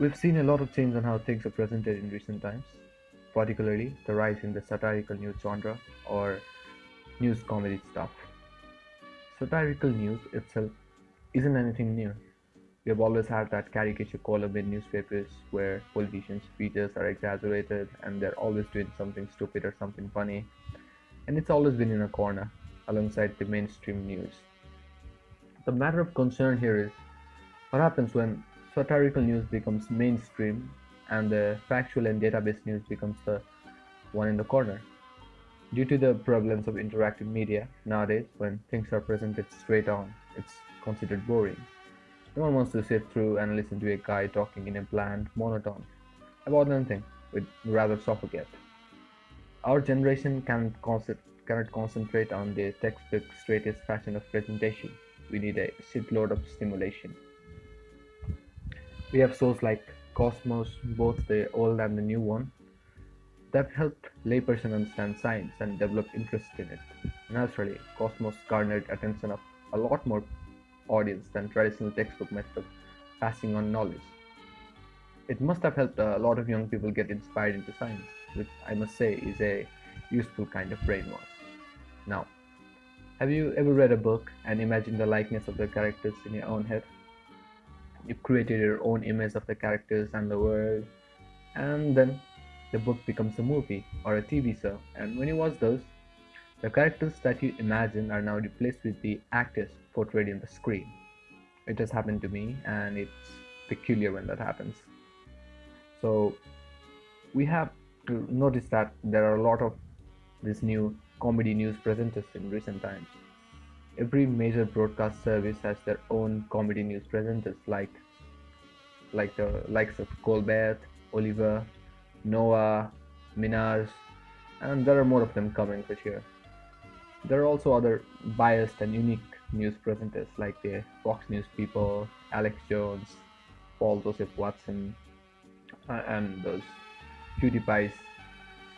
We've seen a lot of change on how things are presented in recent times, particularly the rise in the satirical news genre or news comedy stuff. Satirical news itself isn't anything new. We have always had that caricature column in newspapers where politicians' speeches are exaggerated and they're always doing something stupid or something funny, and it's always been in a corner alongside the mainstream news. The matter of concern here is what happens when satirical news becomes mainstream and the factual and database news becomes the one in the corner. Due to the prevalence of interactive media nowadays, when things are presented straight on, it's considered boring. No one wants to sit through and listen to a guy talking in a bland monotone about anything, would rather suffocate. Our generation cannot, cannot concentrate on the textbook straightest fashion of presentation. We need a shitload of stimulation. We have shows like Cosmos, both the old and the new one, that helped layperson understand science and develop interest in it. Naturally, Cosmos garnered attention of a lot more audience than traditional textbook method of passing on knowledge. It must have helped a lot of young people get inspired into science, which I must say is a useful kind of brainwash. Now, have you ever read a book and imagined the likeness of the characters in your own head? You created your own image of the characters and the world, and then the book becomes a movie or a TV show. And when you watch those, the characters that you imagine are now replaced with the actors portrayed in the screen. It has happened to me, and it's peculiar when that happens. So, we have to notice that there are a lot of these new comedy news presenters in recent times. Every major broadcast service has their own comedy news presenters like like the likes of Colbert, Oliver, Noah, Minhaj, and there are more of them coming for sure. There are also other biased and unique news presenters like the Fox News people, Alex Jones, Paul Joseph Watson, uh, and those PewDiePie's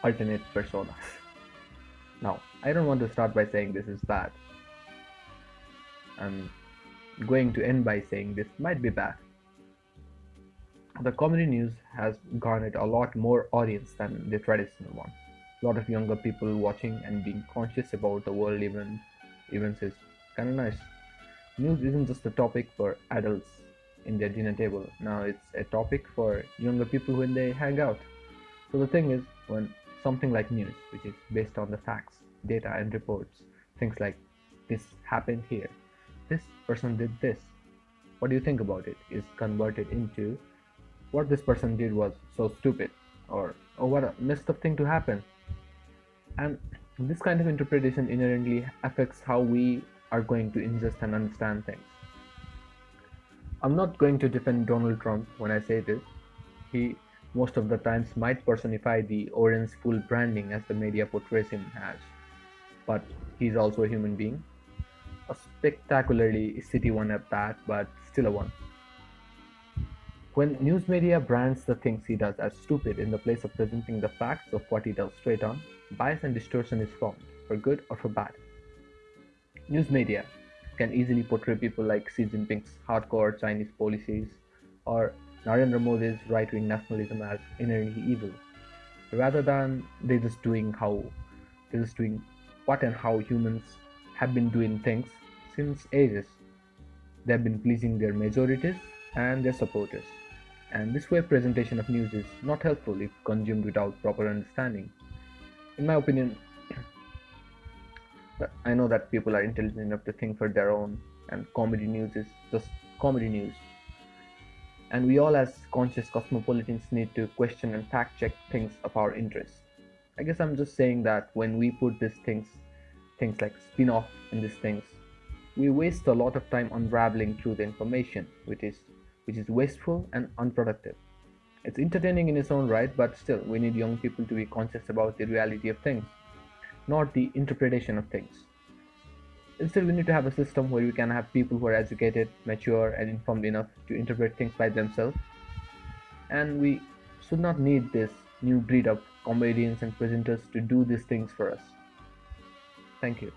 alternate personas. Now, I don't want to start by saying this is bad. I'm going to end by saying this might be bad. The comedy news has garnered a lot more audience than the traditional one. A lot of younger people watching and being conscious about the world even events is kind of nice. News isn't just a topic for adults in their dinner table. Now it's a topic for younger people when they hang out. So the thing is, when something like news, which is based on the facts, data, and reports, things like this happened here, this person did this, what do you think about it, is converted into what this person did was so stupid, or oh, what a messed up thing to happen. And this kind of interpretation inherently affects how we are going to ingest and understand things. I'm not going to defend Donald Trump when I say this. He most of the times might personify the orange full branding as the media portrays him as. But he's also a human being. Spectacularly city one at that, but still a one. When news media brands the things he does as stupid in the place of presenting the facts of what he does straight on, bias and distortion is formed, for good or for bad. News media can easily portray people like Xi Jinping's hardcore Chinese policies or Narendra Modi's right-wing nationalism as inherently evil, rather than they just doing how they just doing what and how humans have been doing things since ages. They have been pleasing their majorities and their supporters. And this way presentation of news is not helpful if consumed without proper understanding. In my opinion, I know that people are intelligent enough to think for their own, and comedy news is just comedy news. And we all, as conscious cosmopolitans, need to question and fact check things of our interest. I guess I'm just saying that when we put these things, things like spin off in these things, we waste a lot of time unraveling through the information, which is which is wasteful and unproductive. It's entertaining in its own right, but still, we need young people to be conscious about the reality of things not the interpretation of things. Instead, we need to have a system where we can have people who are educated, mature, and informed enough to interpret things by themselves. And we should not need this new breed of comedians and presenters to do these things for us. Thank you.